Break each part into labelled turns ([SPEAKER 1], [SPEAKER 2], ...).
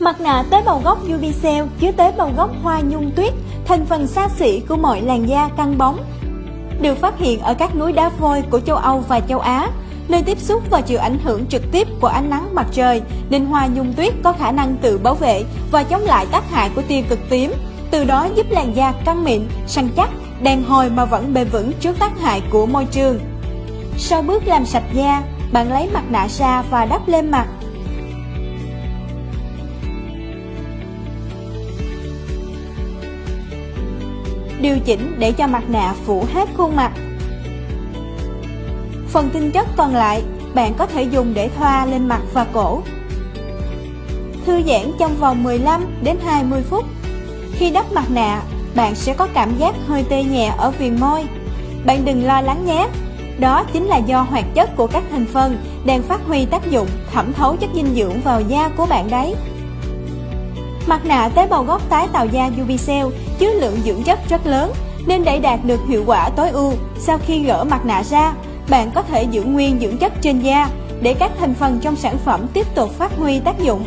[SPEAKER 1] Mặt nạ tế bào gốc Ubicell chứa tế bào gốc hoa nhung tuyết, thành phần xa xỉ của mọi làn da căng bóng. Được phát hiện ở các núi đá vôi của châu Âu và châu Á, nơi tiếp xúc và chịu ảnh hưởng trực tiếp của ánh nắng mặt trời, nên hoa nhung tuyết có khả năng tự bảo vệ và chống lại tác hại của tia cực tím, từ đó giúp làn da căng mịn, săn chắc, đàn hồi mà vẫn bền vững trước tác hại của môi trường. Sau bước làm sạch da, bạn lấy mặt nạ ra và đắp lên mặt điều chỉnh để cho mặt nạ phủ hết khuôn mặt. Phần tinh chất còn lại, bạn có thể dùng để thoa lên mặt và cổ. Thư giãn trong vòng 15 đến 20 phút. Khi đắp mặt nạ, bạn sẽ có cảm giác hơi tê nhẹ ở viền môi. Bạn đừng lo lắng nhé, đó chính là do hoạt chất của các thành phần đang phát huy tác dụng thẩm thấu chất dinh dưỡng vào da của bạn đấy. Mặt nạ tế bào gốc tái tạo da Ubicell chứa lượng dưỡng chất rất lớn nên để đạt được hiệu quả tối ưu, sau khi gỡ mặt nạ ra, bạn có thể giữ nguyên dưỡng chất trên da để các thành phần trong sản phẩm tiếp tục phát huy tác dụng.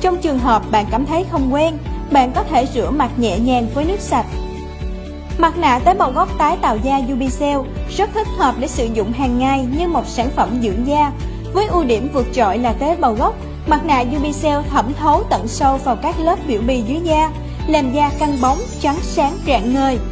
[SPEAKER 1] Trong trường hợp bạn cảm thấy không quen, bạn có thể rửa mặt nhẹ nhàng với nước sạch. Mặt nạ tế bào gốc tái tạo da Ubicell rất thích hợp để sử dụng hàng ngày như một sản phẩm dưỡng da, với ưu điểm vượt trội là tế bào gốc Mặt nạ Ubicell thẩm thấu tận sâu vào các lớp biểu bì dưới da, làm da căng bóng, trắng sáng rạng ngời.